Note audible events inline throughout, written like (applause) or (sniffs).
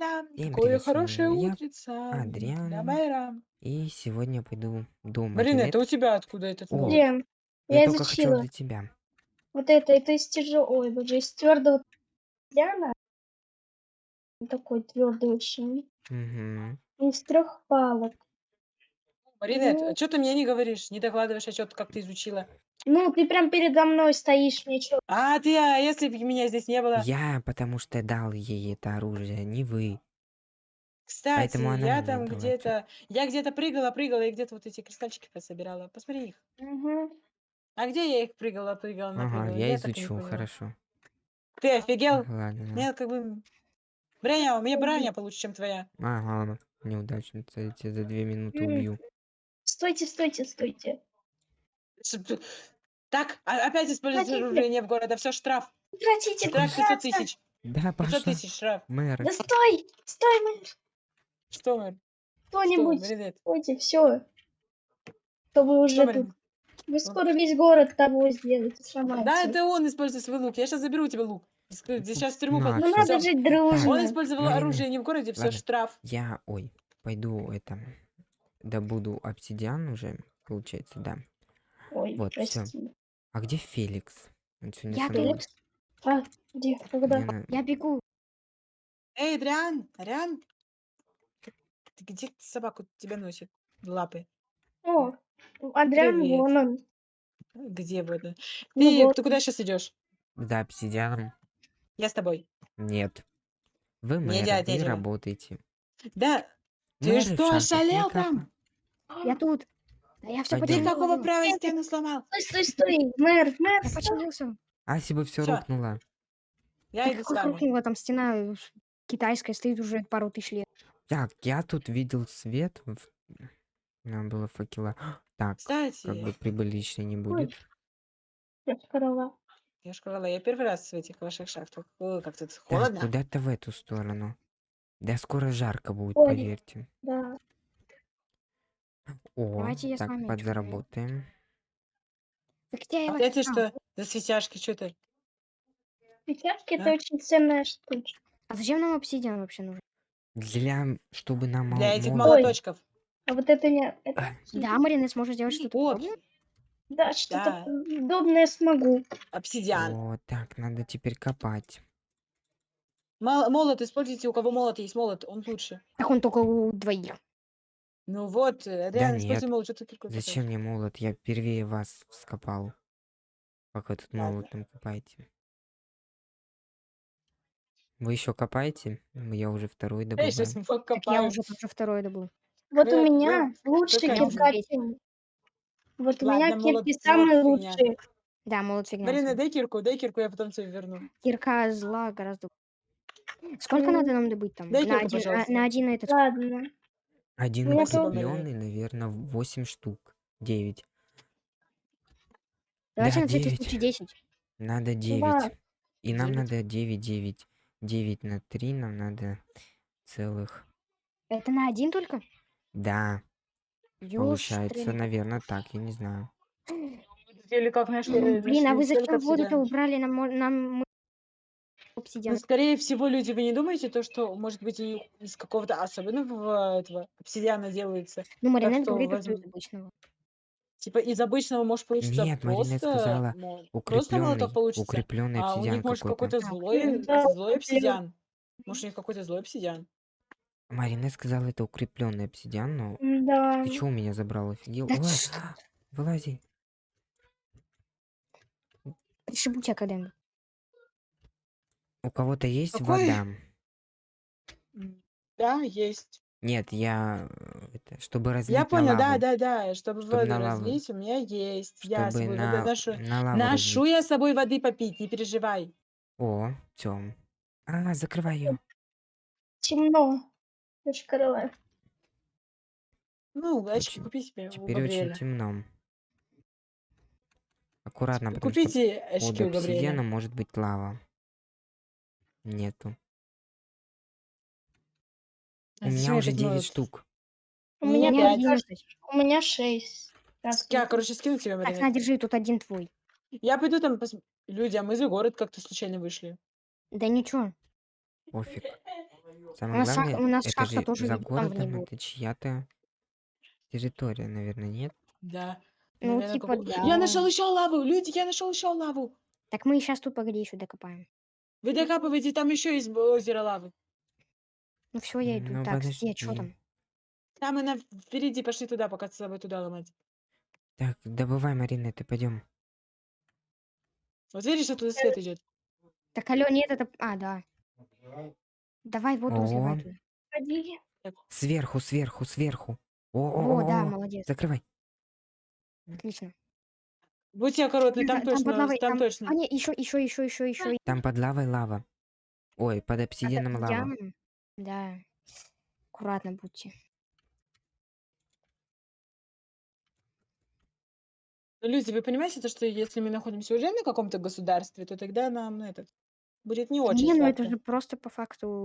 Та-дам! Всем Какое привет, с вами хорошее я, утрица. Адриан, Давай-рам. и сегодня я пойду думать. Марина, это у тебя откуда этот О, я Я только хотел изучила. до тебя. Вот это, это из тяжелого, ой, боже, из твердого ляна. Такой твердый очень. Угу. Из трех палок. Марина, Ну. что ты мне не говоришь, не докладываешь отчет, как ты изучила? Ну, ты прям передо мной стоишь, мне чё? А ты, а если бы меня здесь не было? Я, потому что дал ей это оружие, не вы. Кстати, Поэтому она я мне там дала где-то, я где-то прыгала, прыгала, и где-то вот эти кристальчики пособирала. Посмотри их. Угу. А где я их прыгала, прыгала, Ага, напрыгала? я так и не изучу, поняла. хорошо. Ты офигел? Ладно, ладно. Нет, как бы... Броня, у меня броня получше, чем твоя. Ага, ладно. Неудачница, я тебя за две минуты М. убью. Стойте, стойте, стойте. Так, а- опять использовать Хотите? оружие не в города. Все, штраф. Прекратите Штраф 500 кусаться. тысяч. Да, 500 пошла. тысяч штраф. Мэр. Да стой! Стой, мэр! Что, мэр? Что, Кто-нибудь, Маринет? стойте, все. То вы уже Что, тут... Вы скоро весь город того сделаете, сломаете. Да, это он использует свой лук. Я сейчас заберу у тебя лук. Сейчас в тюрьму Ну всё. надо жить дружно. Он использовал оружие не в городе, все ладно. штраф. Я, ой, пойду это, добуду обсидиан уже, получается, да. Ой, Вот, всё. прости. А где Феликс? Он сегодня Я со мной. Феликс? А, где? Когда? Мне на- Я бегу. Эй, Адриан, Адриан. Ты где собаку тебя носит? Лапы. О, Адриан, Привет. вон он. Где вот? он? Ну Ты, вот. ты куда сейчас идешь? За обсидианом? Я с тобой. Нет. Вы Не мэр, вы дядя. работаете. Да. Ты Мэры в что, шахтах не ошалел там? Я тут. Да я все Пойдём. Ты починил. какого права стену сломал? Стой, стой, стой. Мэр, мэр, Я стой. починился. А если бы все Всё. рухнуло? Я Да иду с какой вами. там стена э, китайская стоит уже пару тысяч лет. Так, я тут видел свет. в- Нам было факела. (gasps) Так, Кстати, как бы прибыльничной не будет. Я корова. я же я первый раз в этих ваших шахтах. Ой, как тут Так, холодно. куда-то в эту сторону. Да скоро жарко будет, Ой. поверьте. Да. О, Давайте я с так, вами подзаработаем. Так я А эти искал? что? За свечашки, что ты? Печатки А? это очень ценная штучка. А зачем нам обсидиан вообще нужен? Для, чтобы нам Для этих молот- молоточков. А вот это не... это- А, Да, Марина, сможешь сделать что-то Вот, подобное? Да, что-то Да. удобное смогу. обсидиан. О, так, надо теперь копать. Мол- Молот используйте, у кого молот есть молот, он лучше. Так он только у двоих. Ну вот, э, Адриан, нет. используй молот, что ты Зачем мне молот? Я впервые вас скопал. Вы тут Ладно. молотом копаете? Вы еще копаете? Я уже второй добываю. Так я уже тоже второй добыл. Вот Да, у меня только кирка. один. чем- Вот у Ладно, меня молот- кирки молот фигня. лучшие. Да, молот фигня. Марина, дай кирку, дай кирку, я потом тебе верну. Кирка зла гораздо. Сколько надо нам добыть там? дай на, кирку, один, а- пожалуйста. на один этот. Ладно. Один тоже- укрепленный, наверное, 8 штук. 9. Давайте да, на всякий девять. случай 10. Надо 9. Да. И нам Девять. надо 9, 9. 9 на 3 нам надо целых. Это на один только? Да, получается, Ёштрин. наверное, так, я не знаю. (sniffs) Или как нашли? Блин, а вы столько зачем воду-то убрали? Нам, мо- нам Ну, скорее всего, люди, вы не думаете, то, что, может быть, из какого-то особенного этого обсидиана делается? Ну, Маринет что говорит, возьм- из обычного. Типа из обычного может получиться Нет, Маринет просто, сказала, мо- просто Укрепленный, молоток получится, укрепленный а у обсидиан них может какой-то. какой-то злой, злой обсидиан. Может, у них какой-то злой обсидиан. Маринет сказала, это укрепленный обсидиан, но Да. ты чё у меня забрал, офигел? Да Ой, что вылази. Пришибу тебя когда-нибудь. У кого-то есть Какой? вода? Да, есть. Нет, я э, это, чтобы разлить Я на понял, да, лаву, да, да. Чтобы Чтоб воду на лаву. разлить, у меня есть. Я с чтобы собой воду на, ношу. на лаву Ношу разлить. я с собой воды попить, не переживай. О, Тём. А, закрывай ее. Темно. Я ж корова. Ну, очки Очень- купи себе у Теперь очень Габриэля. темно. Аккуратно, потому что Купите под очки у обсидианом может быть лава. Нету. А У меня уже этот 9 молот? штук. У Ну, меня, меня пять. кажется, 11. у меня шесть. Так, Я, короче, скину тебе, Так, Маринет. на, держи, тут один твой. Я пойду там пос... Люди, а мы за город как-то случайно вышли. Да ничего. Пофиг. У Самое нас, шах- главное, у нас это шахта же тоже за там городом, это чья-то территория, наверное, нет? Да. Ну, Наверно, типа, како- да. Я нашел еще лаву, люди, я нашел еще лаву. Так мы сейчас тут, погоди, еще докопаем. Вы докапываете, там еще есть озеро лавы. Ну все, я иду. Ну, так, где, что подожди. там? Там и на... впереди пошли туда, пока с собой туда ломать. Так, добывай, Марина, ты пойдем. Вот видишь, оттуда свет идет. Так, алло, нет, это... А, да. Давай воду разливай О. туда. Сверху, сверху, сверху. О, Во, да, о, о, молодец. закрывай. Отлично. Будьте аккуратны, там, точно, под лавой, там, точно. А, нет, еще, еще, еще, еще, еще. Там под лавой лава. Ой, под обсидианом лава. Обсидианом. Да. Аккуратно будьте. Ну, люди, вы понимаете, то, что если мы находимся уже на каком-то государстве, то тогда нам ну, этот будет не очень Не, ну это же просто по факту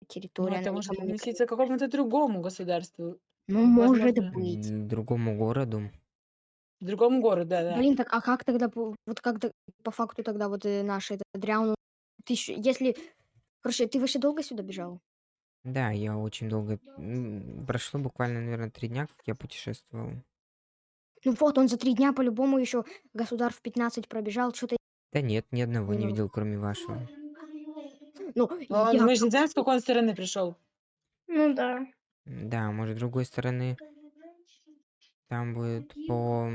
Ну, территория, это она может относиться к какому-то другому государству, Ну, может возможно. быть. Другому городу. Другому городу, да, да. Блин, так а как тогда, по- вот как то- по факту тогда вот э, наш этот Адриан, ты ещё- если, короче, ты вообще долго сюда бежал? Да, я очень долго... м, Прошло буквально, наверное, три дня, как я путешествовал. Ну вот, он за три дня по-любому еще государств 15 пробежал, что-то, Да нет, ни одного не Ну. видел, кроме вашего. ну, Он- я мы же не знаем, с какой он стороны пришел. Ну да. Да, может, с другой стороны, там будет по...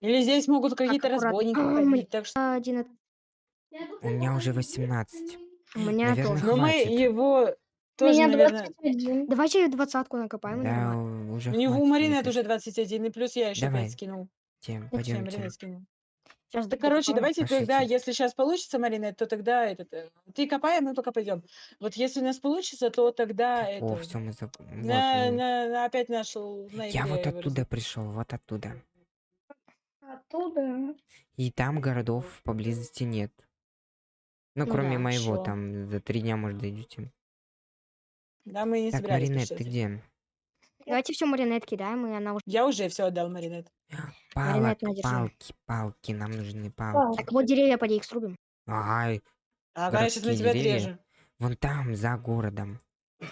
Или здесь могут какие-то разбойники А, ходить, так что... один, от- У меня уже 18. у меня Наверное, тоже. Но мы его тоже, меня наверное... 21. Давайте двадцатку накопаем, Да, уже У него у Марины это уже 21, и плюс я еще Давай. 5 скинул. Тем, пойдемте. Сейчас Да, короче, давайте тогда, Пошлите. если сейчас получится, Марина, то тогда этот, э, ты копай, а мы пока пойдем. Вот если у нас получится, то тогда О, это все, мы вот на, на- на- опять нашел на Я вот оттуда пришел, вот оттуда. Оттуда. И там городов поблизости нет. Ну, Ну кроме да, моего, хорошо. там за три дня, может, дойдете. Да, мы не Так, собирались Маринет, ты где? Давайте все маринет кидаем, и она уже... Я уже все отдал, Маринет. Палок, палки, палки, нам нужны Палки. Так вот деревья поди их срубим. Ай, Ага, я сейчас на тебя деревья. отрежу. вон там, за городом.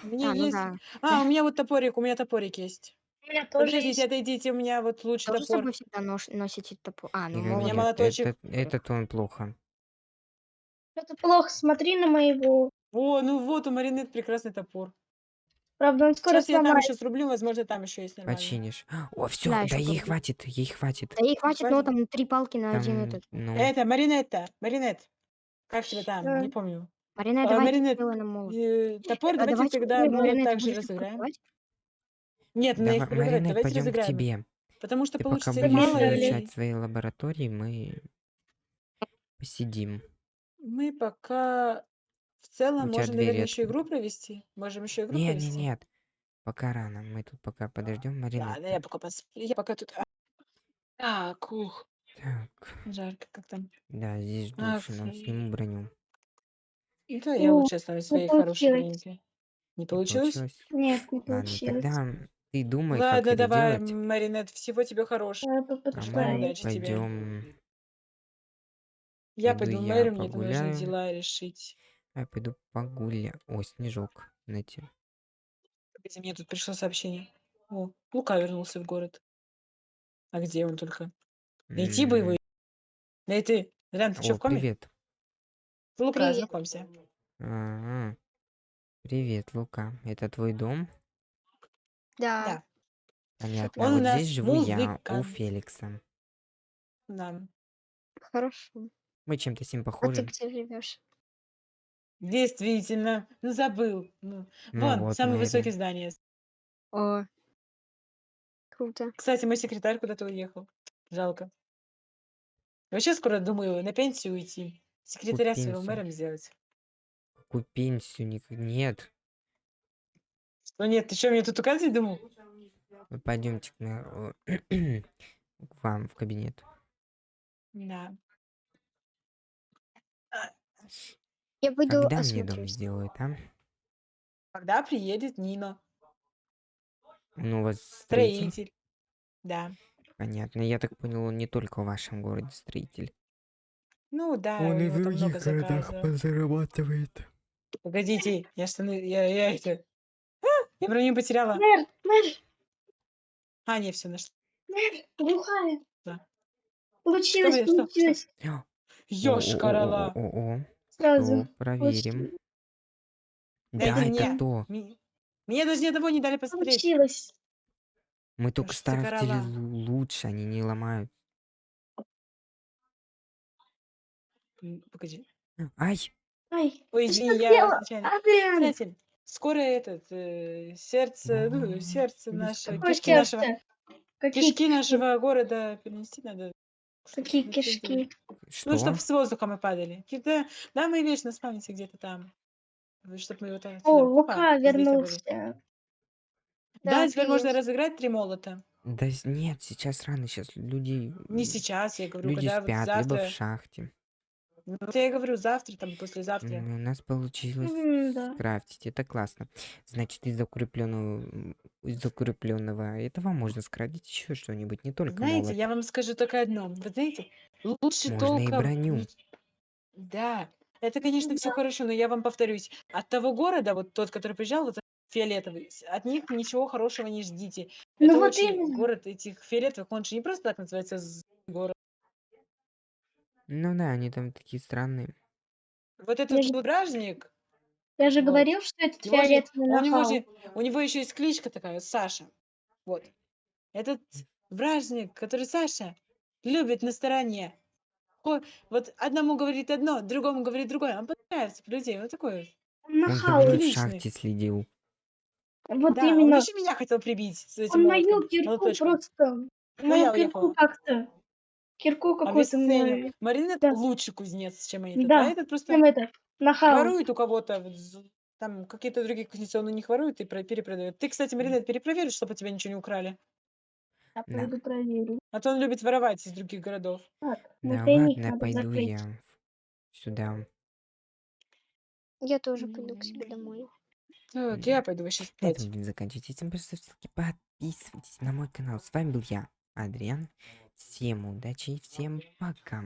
У меня А, ну есть... да. А, у меня вот топорик, у меня топорик есть. У меня тоже Подождите, есть. отойдите, у меня вот лучший Тоже с топор. собой всегда нож- носите топор? А, ну И меня молоточек. этот, этот он плохо. Это плохо, смотри на моего. О, ну вот, у Маринет прекрасный топор. Правда, он скоро Сейчас я там еще срублю, возможно, там еще есть нормально. Починишь. О, все, Да, да, ей хватит, ей хватит. Да ей хватит, но Хватит? там три палки на один Там, этот. ну, Это, Маринетта, Маринет. Как тебя там? Да. Не помню. Маринет, А, давайте Маринет, молот. Э, Топор А давайте давайте тогда вы, мы Маринет, также разыграем. продавать? Нет, мы давай, их Маринет, давайте пойдем к разыграем. их. тебе. Потому что Ты пока получится их будешь мало, и изучать свои лаборатории, мы посидим. мы пока в целом У тебя две наверное, еще ветки. игру провести. Можем еще игру Не, не, провести. нет. Пока рано. Мы тут пока подождем, Маринет. Ладно, я пока пос... Я пока тут... а. Так, ух, Так, жарко как там. да, здесь Ах, душно. Сниму броню. Да, я О, лучше останусь своей хорошей получилось. маленькой. Не Не получилось? Нет, не Ладно, получилось. тогда ты думай, как Ладно, это давай, делать. Маринет, всего тебе хорошего. Я А мы удачи тебе. пойдем. Я Пойду пойду в я мэрию, мне там нужно погуляю. дела решить. Я пойду погуля. О, снежок. Знаете. Погоди, мне тут пришло сообщение. О, Лука вернулся в город. А где он только? Найти бы его. М, Найти. Рян, ты что, в коме? привет. Лука, Привет. знакомься. Ага. Привет, Лука. Это твой дом? Да. Да, Понятно. Он вот здесь живу я, у. Феликса. да. Хорошо. Мы чем-то с ним А ты похожи. где живешь? Действительно. Ну, забыл. Ну, Ну Вон, вот, самое Мэри. высокое здание. О, круто. Кстати, мой секретарь куда-то уехал. Жалко. Вообще скоро думаю на пенсию уйти. Секретаря своего мэром сделать. Какую пенсию? Ник- Нет. Ну нет, ты что, мне тут указывать думал? Вы Пойдемте к, на- (clears throat) к вам в кабинет. Да. Я пойду Когда мне дом сделают, а? Когда приедет Нина, Ну, у вас строитель. строитель. Да. Понятно. Я так понял, он не только в вашем городе строитель. Ну да, Он и в других городах заказов. позарабатывает. Погодите, я штаны, я, я это... А, я броню потеряла. Мэр, мэр, А, не, все нашла. мэр, глухая. Да. Получилось, Что, что, что? получилось. (gasps) Ёшкарала. О-о-о-о-о. Сразу. Проверим. Получилось. Да, Это это мне. то. Даже ни одного не дали посмотреть. Получилось. Мы только лу- лучше, они не ломают. Погоди. Ай! Ай, Ой, извини, я случайно. Скоро этот э, сердце, ну, сердце наше, кишки нашего, кишки нашего города перенести надо. Какие кишки? Что? Ну, чтобы с воздуха мы падали. Какие-то- Да, мы вечно спавнимся где-то там. Чтобы мы вот отсюда, О, опа, Лука были. вернулся. Да, Да, теперь можно разыграть три молота. Да с- нет, сейчас рано, сейчас люди... Не м, сейчас, я говорю, Люди когда вот спят, либо завтра. в шахте. Ну, вот я и говорю, завтра, там, послезавтра. М, У нас получилось М, да. скрафтить, это классно. Значит, из укрепленного, из укрепленного этого можно скрафтить еще что-нибудь, не только Знаете, молот. я вам скажу только одно. Вы знаете, лучше Можно и только... броню. Да, это, конечно, все хорошо, но я вам повторюсь. От того города, вот тот, который приезжал, вот фиолетовый, от них ничего хорошего не ждите. Ну Это вот очень именно. город этих фиолетовых, он же не просто так называется город. Ну да, они там такие странные. Вот Я этот же, вот бражник, я же вот, говорил, что этот его же, фиолетовый у него нахал. же, у него еще есть кличка такая, Саша. Вот. Этот вражник, который Саша, любит на стороне. Вот одному говорит одно, другому говорит другое. Он понравится людей. Вот такой вот. Он Он за нахал. мной в шахте следил. Вот Да, он именно. еще меня хотел прибить с этим Он мою молотком, кирку молоточком. просто... Я Мою кирку уехала. как-то... Кирку какую-то Обесценил. мою... Маринет Да, лучший кузнец, чем этот. А да. этот просто Чем это? Нахал. ворует у кого-то. вот з- Там какие-то другие кузнецы, он у них ворует и про- перепродает. Ты, кстати, Маринет, перепроверишь, чтобы у тебя ничего не украли. Я Да. пойду проверю. А то он любит воровать из других городов. Так, Да ладно, надо пойду закрыть. я сюда. Я тоже пойду к себе домой. Так, М, я пойду вообще На этом спать. будем заканчивать. Всем просто ссылки, подписывайтесь на мой канал. С вами был я, Адриан. Всем удачи и всем пока.